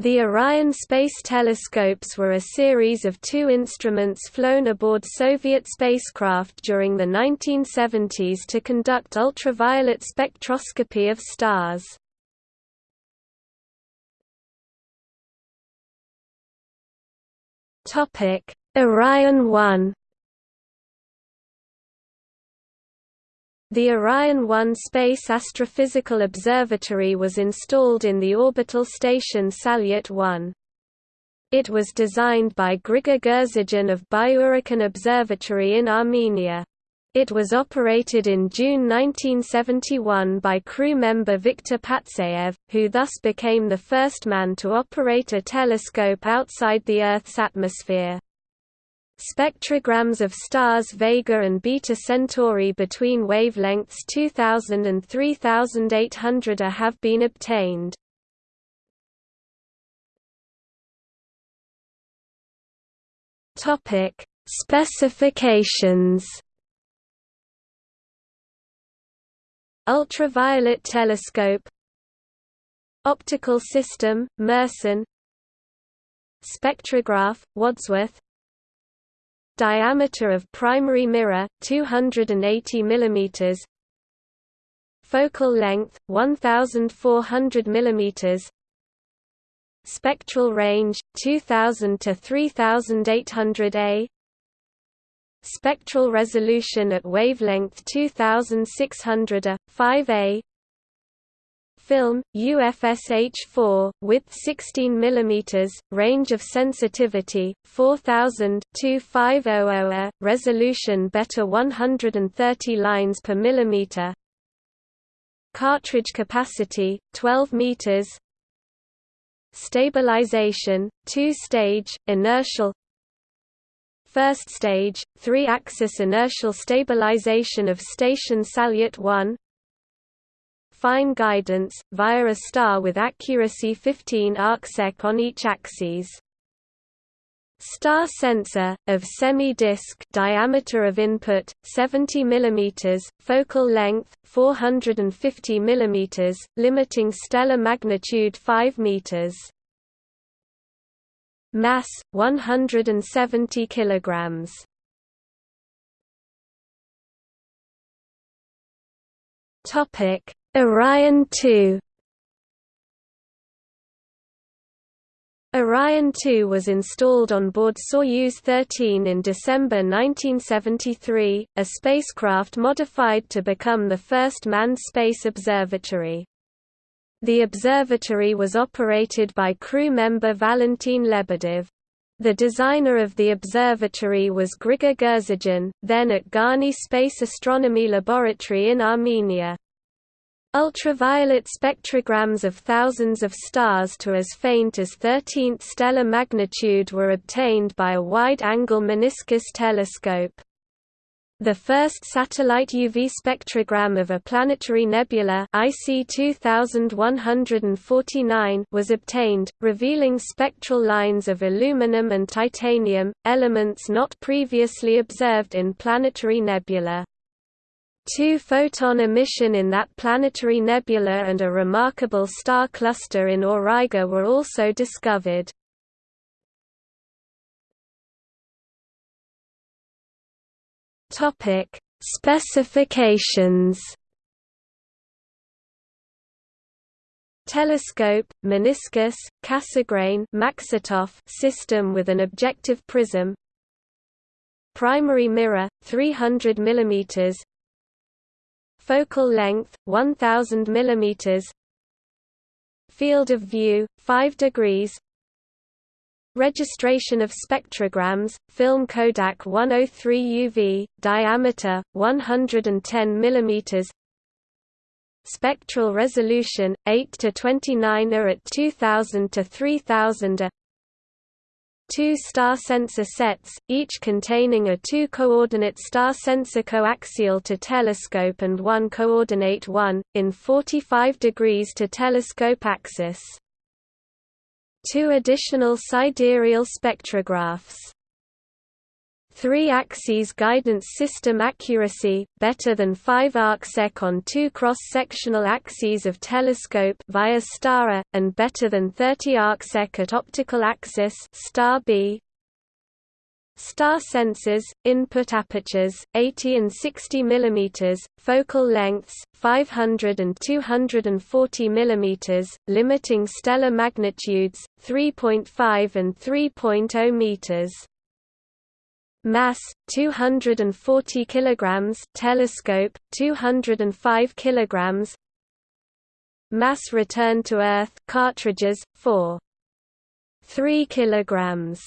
The Orion space telescopes were a series of two instruments flown aboard Soviet spacecraft during the 1970s to conduct ultraviolet spectroscopy of stars. Orion 1 The Orion 1 Space Astrophysical Observatory was installed in the orbital station Salyut 1. It was designed by Grigor Gurzadyan of Byurakan Observatory in Armenia. It was operated in June 1971 by crew member Viktor Patsayev, who thus became the first man to operate a telescope outside the Earth's atmosphere. Spectrograms of stars Vega and Beta Centauri between wavelengths 2000 and 3800 A have been obtained. Topic: Specifications. Ultraviolet telescope Optical system, Mersenne Spectrograph, Wadsworth Diameter of primary mirror 280 mm Focal length 1400 mm Spectral range 2000 to 3800 A. Spectral resolution at wavelength 2600 A 5A film, UFSH4, width 16 mm, range of sensitivity, 4000 2500 resolution better 130 lines per millimeter. Cartridge capacity, 12 meters. Stabilization, two-stage, inertial First stage, three-axis inertial stabilization of station Salyut 1 fine guidance, via a star with accuracy 15 arcsec on each axis. Star sensor, of semi-disc diameter of input, 70 mm, focal length, 450 mm, limiting stellar magnitude 5 meters. Mass, 170 kilograms. Topic Orion 2 Orion 2 was installed on board Soyuz 13 in December 1973, a spacecraft modified to become the first manned space observatory. The observatory was operated by crew member Valentin Lebedev. The designer of the observatory was Grigor Gurzadyan, then at Garni Space Astronomy Laboratory in Armenia. Ultraviolet spectrograms of thousands of stars to as faint as 13th stellar magnitude were obtained by a wide-angle meniscus telescope. The first satellite UV spectrogram of a planetary nebula IC 2149 was obtained, revealing spectral lines of aluminum and titanium, elements not previously observed in planetary nebula. Two-photon emission in that planetary nebula and a remarkable star cluster in Auriga were also discovered. Topic: Specifications. Telescope, meniscus, Cassegrain Maksutov system with an objective prism. Primary mirror, 300 mm, Focal length 1000 mm. Field of view 5 degrees. Registration of spectrograms, film Kodak 103 UV, diameter 110 mm. Spectral resolution 8 to 29 A at 2000 to 3000 A two star sensor sets, each containing a two-coordinate star sensor coaxial to telescope and one coordinate 1, in 45 degrees to telescope axis. Two additional sidereal spectrographs 3 axes guidance system accuracy, better than 5 arcsec on two cross-sectional axes of telescope via STARA, and better than 30 arcsec at optical axis star B. Star sensors, input apertures, 80 and 60 mm, focal lengths, 500 and 240 mm, limiting stellar magnitudes, 3.5 and 3.0 meters. Mass 240 kilograms, telescope 205 kilograms. Mass return to Earth cartridges 4 3 kilograms.